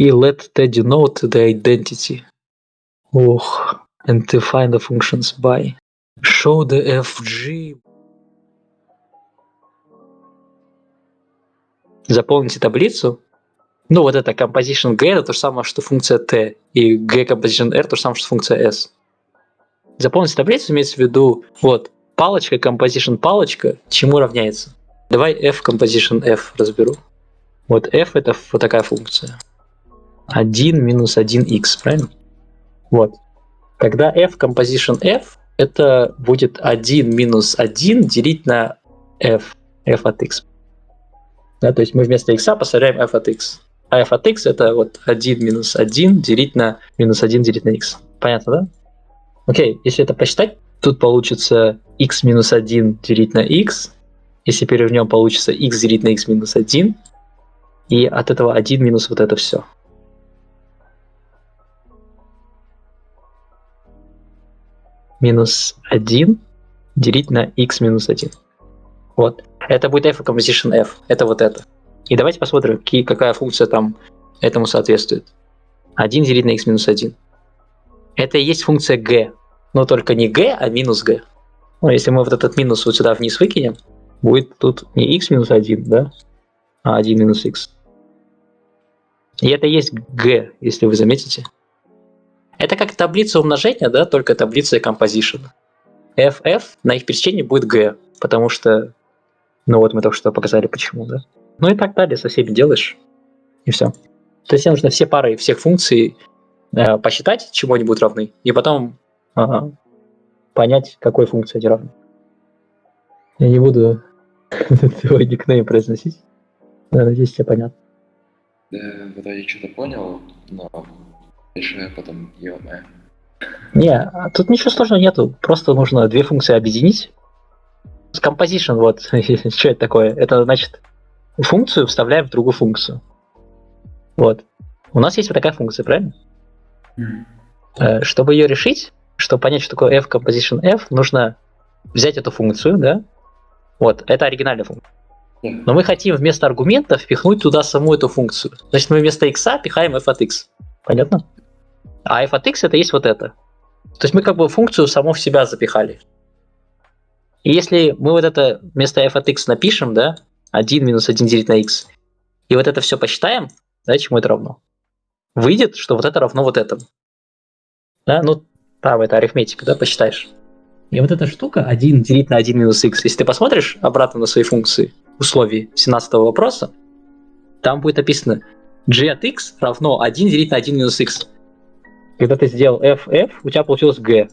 И let t denote the identity. Ох, and define the functions by. Show the fg. Заполните таблицу. Ну, вот это composition g это то же самое, что функция t, и g composition r то же самое, что функция s. Заполните таблицу имеется в виду, вот, палочка, composition палочка, чему равняется? Давай f composition f разберу. Вот f это вот такая функция. 1 минус 1x, правильно? Вот. Тогда f composition f это будет 1 минус 1 делить на f, f от x. Да, то есть мы вместо x поставляем f от x. А f от x это вот 1 минус 1 делить на минус 1 делить на x. Понятно, да? Окей, если это посчитать, тут получится x минус 1 делить на x. Если перевернем, получится x делить на x минус 1. И от этого 1 минус вот это все. Минус 1 делить на x минус 1. Вот. Это будет f composition f. Это вот это. И давайте посмотрим, какие, какая функция там этому соответствует. 1 делить на x минус 1. Это и есть функция g. Но только не g, а минус g. Ну, если мы вот этот минус вот сюда вниз выкинем, будет тут не x минус 1, да, а 1 минус x. И это есть g, если вы заметите. Это как таблица умножения, да, только таблица composition. ff на их пересечении будет g, потому что, ну вот мы только что показали почему, да. Ну и так далее, со всеми делаешь, и все. То есть тебе нужно все пары всех функций э, посчитать, чему они будут равны, и потом э, понять, какой функции они равны. Я не буду твой никнейм произносить. Да, надеюсь, тебе понятно. Да, когда я что-то понял, но потом ё Не, а тут ничего сложного нету. Просто нужно две функции объединить. Composition, вот, что это такое? Это значит, функцию вставляем в другую функцию. Вот. У нас есть вот такая функция, правильно? Mm. Чтобы ее решить, чтобы понять, что такое f composition f, нужно взять эту функцию, да? Вот, это оригинальная функция. Но мы хотим вместо аргумента впихнуть туда саму эту функцию. Значит, мы вместо x пихаем f от x. Понятно? А f от x это есть вот это. То есть мы как бы функцию саму в себя запихали. И если мы вот это вместо f от x напишем, да, 1 минус 1 делить на x, и вот это все посчитаем, да, чему это равно? Выйдет, что вот это равно вот этому. Да, ну, там это арифметика, да, посчитаешь. И вот эта штука 1 делить на 1 минус x, если ты посмотришь обратно на свои функции, условий 17 вопроса, там будет написано g от x равно 1 делить на 1 минус x. Когда ты сделал f, f, у тебя получилось g.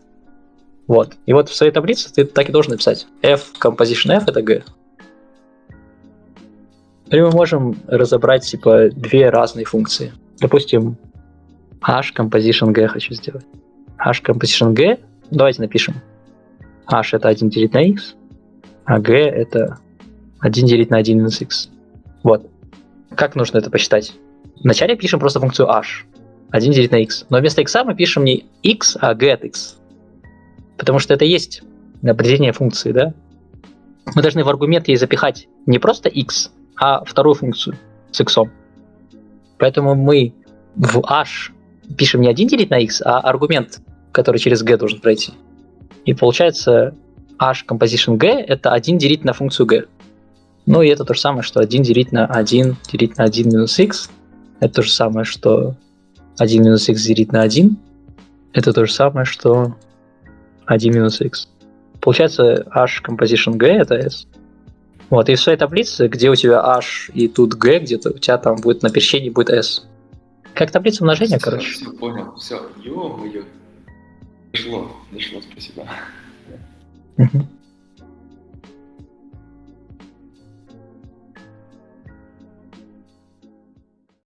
Вот. И вот в своей таблице ты так и должен написать. f composition f это g. Или мы можем разобрать типа две разные функции. Допустим, h composition g хочу сделать. h composition g, давайте напишем. h это 1 делить на x, а g это 1 делить на 1 минус x. Вот. Как нужно это посчитать? Вначале пишем просто функцию h. 1 делить на x. Но вместо x мы пишем не x, а g от x. Потому что это есть определение функции, да? Мы должны в аргумент ей запихать не просто x, а вторую функцию с x. Поэтому мы в h пишем не 1 делить на x, а аргумент, который через g должен пройти. И получается h composition g это 1 делить на функцию g. Ну и это то же самое, что 1 делить на 1 делить на 1 минус x. Это то же самое, что 1 минус x делить на 1. Это то же самое, что 1 минус x. Получается h composition g это s. Вот, и в своей таблице, где у тебя h и тут g, где-то у тебя там будет на пересечении будет s. Как таблица умножения, все, короче. Все, понял, все, ё-моё. Дошло, дошло, спасибо.